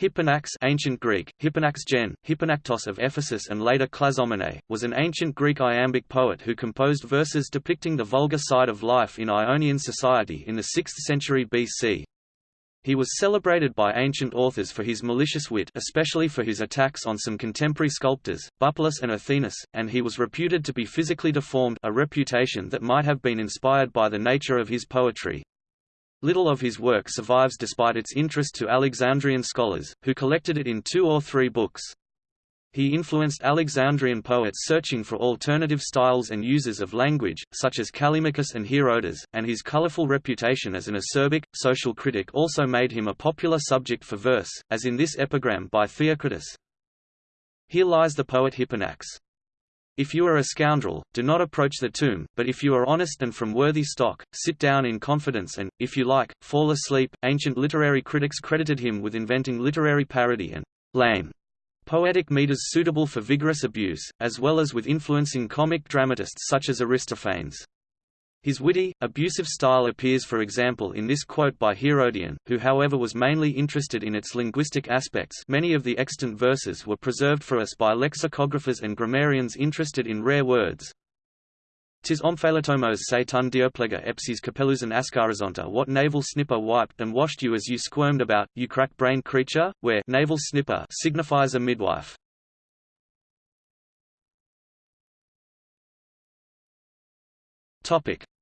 Hipponax ancient Greek, Hipponax gen, Hipponactos of Ephesus and later Clazomenae, was an ancient Greek iambic poet who composed verses depicting the vulgar side of life in Ionian society in the 6th century BC. He was celebrated by ancient authors for his malicious wit especially for his attacks on some contemporary sculptors, Bupalus and Athenis, and he was reputed to be physically deformed a reputation that might have been inspired by the nature of his poetry. Little of his work survives despite its interest to Alexandrian scholars, who collected it in two or three books. He influenced Alexandrian poets searching for alternative styles and uses of language, such as Callimachus and Herodas, and his colorful reputation as an acerbic, social critic also made him a popular subject for verse, as in this epigram by Theocritus. Here lies the poet Hipponax. If you are a scoundrel, do not approach the tomb, but if you are honest and from worthy stock, sit down in confidence and, if you like, fall asleep. Ancient literary critics credited him with inventing literary parody and lame poetic meters suitable for vigorous abuse, as well as with influencing comic dramatists such as Aristophanes. His witty, abusive style appears for example in this quote by Herodian, who however was mainly interested in its linguistic aspects many of the extant verses were preserved for us by lexicographers and grammarians interested in rare words. Tis omphalatomos se tun dioplega epsis capellusan ascarizonta what navel snipper wiped and washed you as you squirmed about, you crack-brained creature, where navel snipper signifies a midwife.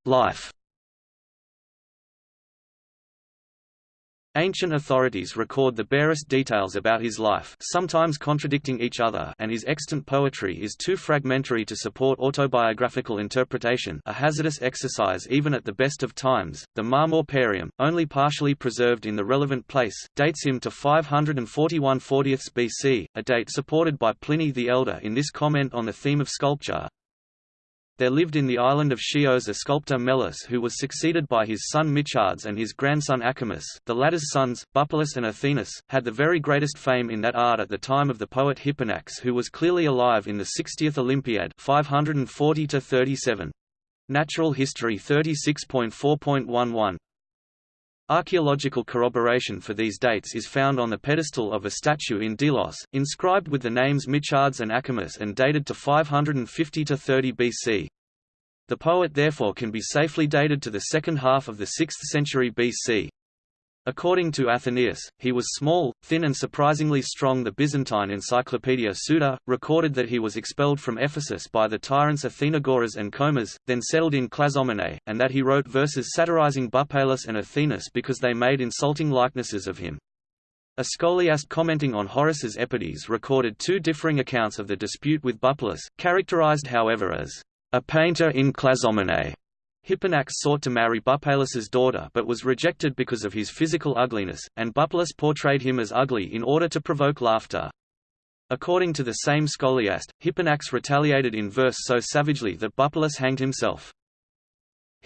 Life. Ancient authorities record the barest details about his life sometimes contradicting each other and his extant poetry is too fragmentary to support autobiographical interpretation a hazardous exercise even at the best of times. The Marmor Parium, only partially preserved in the relevant place, dates him to 541 40th BC, a date supported by Pliny the Elder in this comment on the theme of sculpture, there lived in the island of Chios a sculptor Melas who was succeeded by his son Micciades and his grandson Archermus. The latter's sons, Bupalus and Athenis, had the very greatest fame in that art at the time of the poet Hipponax who was clearly alive in the 60th Olympiad 540 37. Natural History 36.4.11 Archaeological corroboration for these dates is found on the pedestal of a statue in Delos, inscribed with the names Micciades and Archermus and dated to 550 to 30 BC. The poet therefore can be safely dated to the second half of the 6th century BC. According to Athenaeus, he was small, thin and surprisingly strong The Byzantine Encyclopedia Suda, recorded that he was expelled from Ephesus by the tyrants Athenagoras and Comas, then settled in Clazomenae, and that he wrote verses satirizing Bupalus and Athenis because they made insulting likenesses of him. A scholiast commenting on Horace's Epodes recorded two differing accounts of the dispute with Bupalus, characterized however as a painter in Clazomenae Hipponax sought to marry Bupalus's daughter but was rejected because of his physical ugliness, and Bupalus portrayed him as ugly in order to provoke laughter. According to the same scholiast, Hipponax retaliated in verse so savagely that Bupalus hanged himself.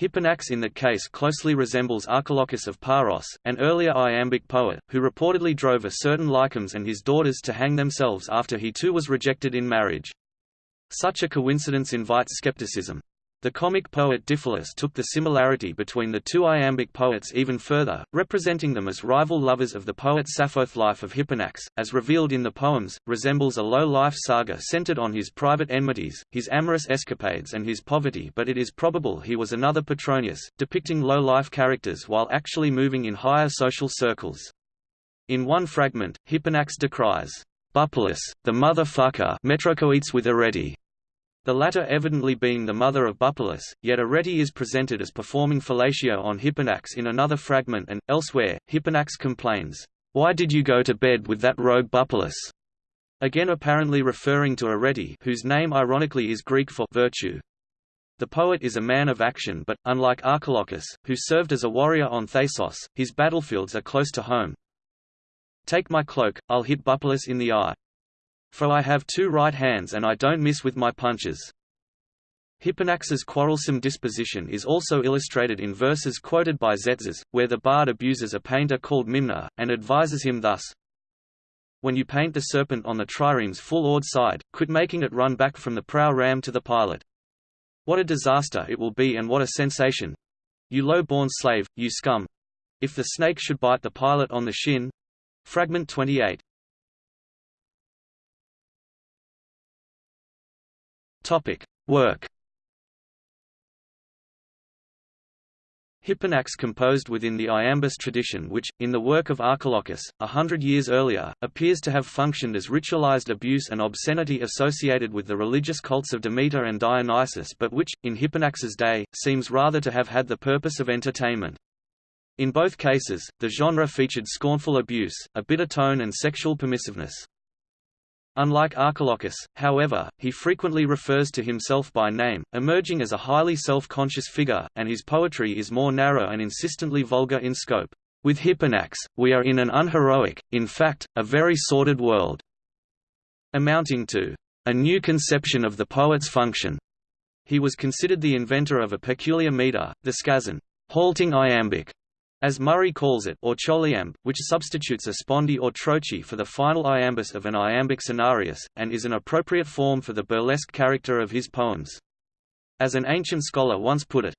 Hipponax in that case closely resembles Archilochus of Paros, an earlier iambic poet, who reportedly drove a certain Lycambes and his daughters to hang themselves after he too was rejected in marriage. Such a coincidence invites skepticism. The comic poet Diphilus took the similarity between the two iambic poets even further, representing them as rival lovers of the poet Sappho's life of Hipponax, as revealed in the poems, resembles a low-life saga centered on his private enmities, his amorous escapades and his poverty but it is probable he was another Petronius, depicting low-life characters while actually moving in higher social circles. In one fragment, Hipponax decries, Bupalus, the motherfucker metrocoetes with Arete, the latter evidently being the mother of Bupalus, yet Arete is presented as performing fellatio on Hipponax in another fragment and, elsewhere, Hipponax complains, "'Why did you go to bed with that rogue Bupalus?' again apparently referring to Arete whose name ironically is Greek for virtue. The poet is a man of action but, unlike Archilochus, who served as a warrior on Thasos, his battlefields are close to home. Take my cloak, I'll hit Bupalus in the eye. For I have two right hands and I don't miss with my punches. Hipponax's quarrelsome disposition is also illustrated in verses quoted by Tzetzes, where the bard abuses a painter called Mimna, and advises him thus, When you paint the serpent on the trireme's full-oared side, quit making it run back from the prow ram to the pilot. What a disaster it will be and what a sensation! You low-born slave, you scum! If the snake should bite the pilot on the shin, Fragment 28 Topic. Work Hipponax composed within the iambus tradition which, in the work of Archilochus, a hundred years earlier, appears to have functioned as ritualized abuse and obscenity associated with the religious cults of Demeter and Dionysus but which, in Hipponax's day, seems rather to have had the purpose of entertainment. In both cases, the genre featured scornful abuse, a bitter tone and sexual permissiveness. Unlike Archilochus, however, he frequently refers to himself by name, emerging as a highly self-conscious figure, and his poetry is more narrow and insistently vulgar in scope. With Hipponax, we are in an unheroic, in fact, a very sordid world, amounting to a new conception of the poet's function. He was considered the inventor of a peculiar meter, the skazon, halting iambic, as Murray calls it or choliamb, which substitutes a spondee or trochee for the final iambus of an iambic senarius, and is an appropriate form for the burlesque character of his poems. As an ancient scholar once put it,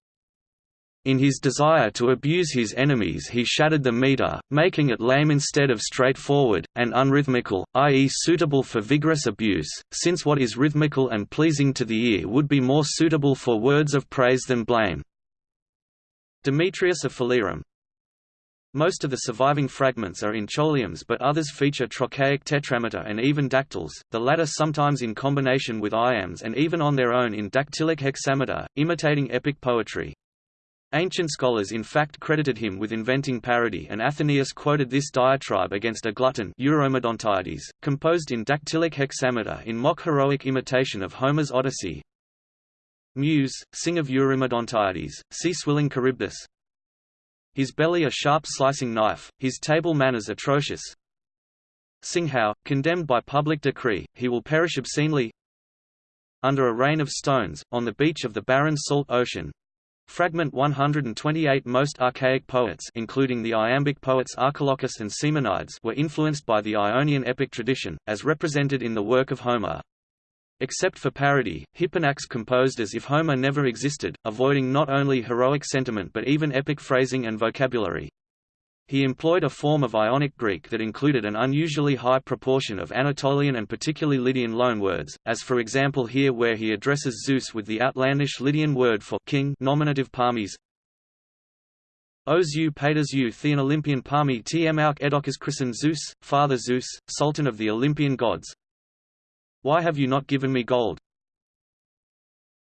in his desire to abuse his enemies he shattered the meter, making it lame instead of straightforward, and unrhythmical, i.e. suitable for vigorous abuse, since what is rhythmical and pleasing to the ear would be more suitable for words of praise than blame. Demetrius of Phalerum, most of the surviving fragments are in choliambs but others feature trochaic tetrameter and even dactyls, the latter sometimes in combination with iambs and even on their own in dactylic hexameter, imitating epic poetry. Ancient scholars in fact credited him with inventing parody and Athenaeus quoted this diatribe against a glutton Eurymedontiades, composed in dactylic hexameter in mock heroic imitation of Homer's Odyssey. Muse, sing of Eurymedontiades, see Swilling Charybdis, his belly a sharp slicing knife, his table manners atrocious. Singhow, condemned by public decree, he will perish obscenely under a rain of stones, on the beach of the barren salt ocean. Fragment 128 Most archaic poets including the iambic poets Archilochus and Simonides were influenced by the Ionian epic tradition, as represented in the work of Homer. Except for parody, Hipponax composed as if Homer never existed, avoiding not only heroic sentiment but even epic phrasing and vocabulary. He employed a form of Ionic Greek that included an unusually high proportion of Anatolian and particularly Lydian loanwords, as for example here where he addresses Zeus with the outlandish Lydian word for king nominative parmes. Os eu paedas eu thean Olympian parmi tm auk edocus christen Zeus, Father Zeus, Sultan of the Olympian gods, why have you not given me gold?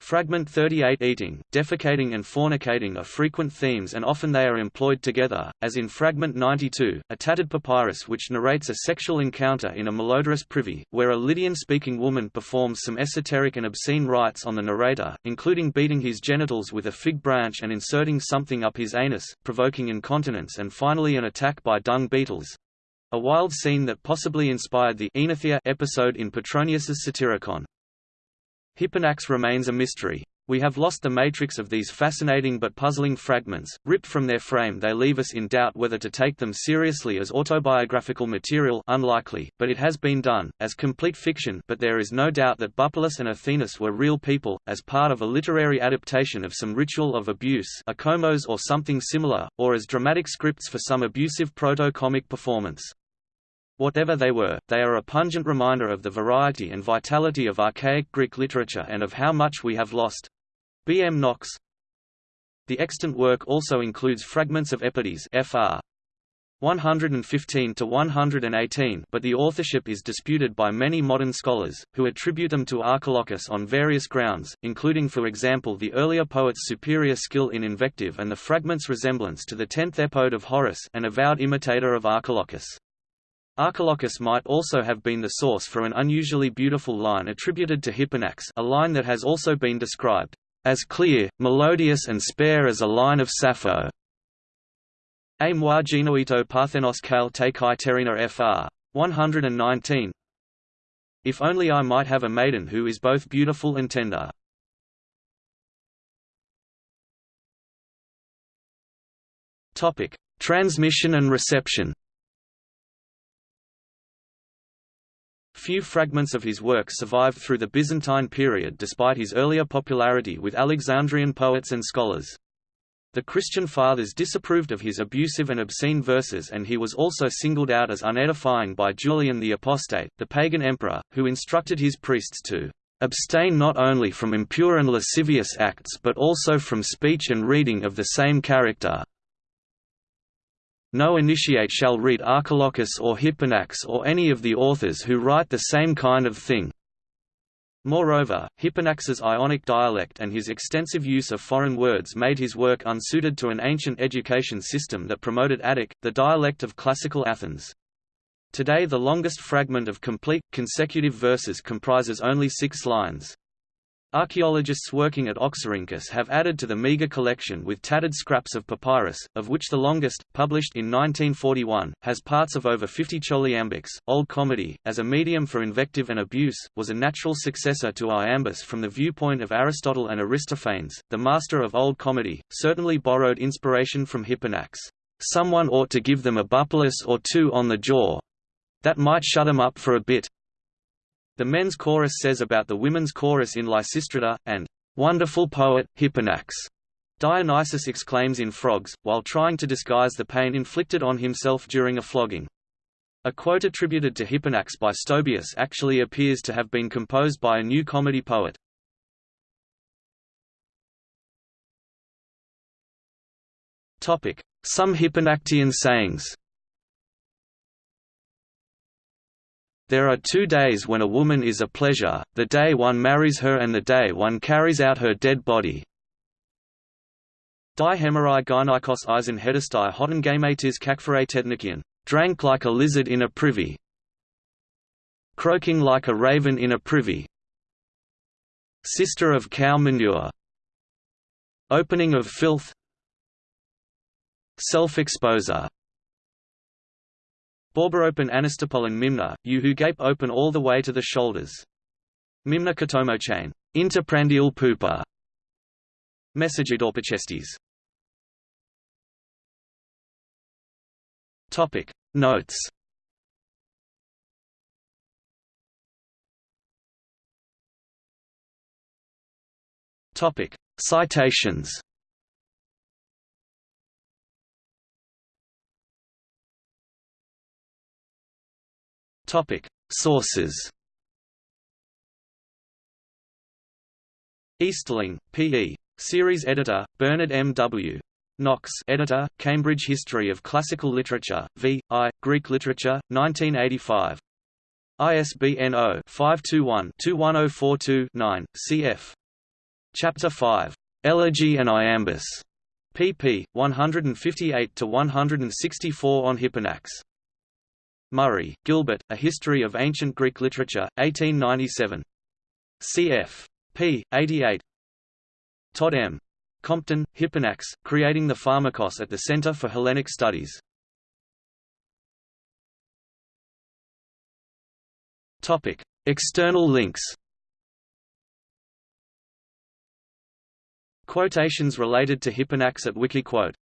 Fragment 38 Eating, defecating and fornicating are frequent themes and often they are employed together, as in Fragment 92, a tattered papyrus which narrates a sexual encounter in a malodorous privy, where a Lydian-speaking woman performs some esoteric and obscene rites on the narrator, including beating his genitals with a fig branch and inserting something up his anus, provoking incontinence and finally an attack by dung beetles. A wild scene that possibly inspired the Oenothea episode in Petronius's Satyricon. Hipponax remains a mystery. We have lost the matrix of these fascinating but puzzling fragments, ripped from their frame they leave us in doubt whether to take them seriously as autobiographical material unlikely, but it has been done, as complete fiction but there is no doubt that Bupalus and Athenis were real people, as part of a literary adaptation of some ritual of abuse a komos or something similar, or as dramatic scripts for some abusive proto-comic performance. Whatever they were, they are a pungent reminder of the variety and vitality of archaic Greek literature and of how much we have lost. B. M. Knox The extant work also includes fragments of Epodes fr. 115 to 118 but the authorship is disputed by many modern scholars, who attribute them to Archilochus on various grounds, including for example the earlier poet's superior skill in invective and the fragment's resemblance to the tenth epode of Horace an avowed imitator of Archilochus. Archilochus might also have been the source for an unusually beautiful line attributed to Hipponax a line that has also been described as clear, melodious and spare as a line of Sappho. A moi genoito parthenos kal te kai terina fr. 119 If only I might have a maiden who is both beautiful and tender. Transmission and reception. Few fragments of his work survived through the Byzantine period despite his earlier popularity with Alexandrian poets and scholars. The Christian fathers disapproved of his abusive and obscene verses and he was also singled out as unedifying by Julian the Apostate, the pagan emperor, who instructed his priests to abstain not only from impure and lascivious acts but also from speech and reading of the same character. No initiate shall read Archilochus or Hipponax or any of the authors who write the same kind of thing, Moreover, Hipponax's Ionic dialect and his extensive use of foreign words made his work unsuited to an ancient education system that promoted Attic, the dialect of classical Athens. Today the longest fragment of complete, consecutive verses comprises only six lines. Archaeologists working at Oxyrhynchus have added to the meager collection with tattered scraps of papyrus, of which the longest, published in 1941, has parts of over 50 choliambics. Old Comedy, as a medium for invective and abuse, was a natural successor to iambus from the viewpoint of Aristotle and Aristophanes. The master of Old Comedy certainly borrowed inspiration from Hipponax. Someone ought to give them a bupalus or two on the jaw. That might shut 'em up for a bit. The men's chorus says about the women's chorus in Lysistrata, and wonderful poet, Hipponax. Dionysus exclaims in Frogs, while trying to disguise the pain inflicted on himself during a flogging. A quote attributed to Hipponax by Stobaeus actually appears to have been composed by a new comedy poet. Some Hipponactian sayings There are two days when a woman is a pleasure, the day one marries her and the day one carries out her dead body. Die hemerai gynikos hedestai hotengamatis kakphoratetnikian, drank like a lizard in a privy, croaking like a raven in a privy, sister of cow manure, opening of filth, self-exposer Borberopen anistopolen mimna, you who gape open all the way to the shoulders. Mimna chain. Interprandial pupa. Messagidorpachestes. Topic Notes Topic Citations Topic: Sources. Easterling, P.E. Series editor, Bernard M. W. Knox editor, Cambridge History of Classical Literature, v. I, Greek Literature, 1985. ISBN 0-521-21042-9, cf. Chapter 5. Elegy and Iambus. pp. 158–164 on Hipponax. Murray, Gilbert, A History of Ancient Greek Literature, 1897. cf. p. 88. Todd M. Compton, Hipponax, Creating the Pharmakos at the Center for Hellenic Studies. External links Quotations related to Hipponax at Wikiquote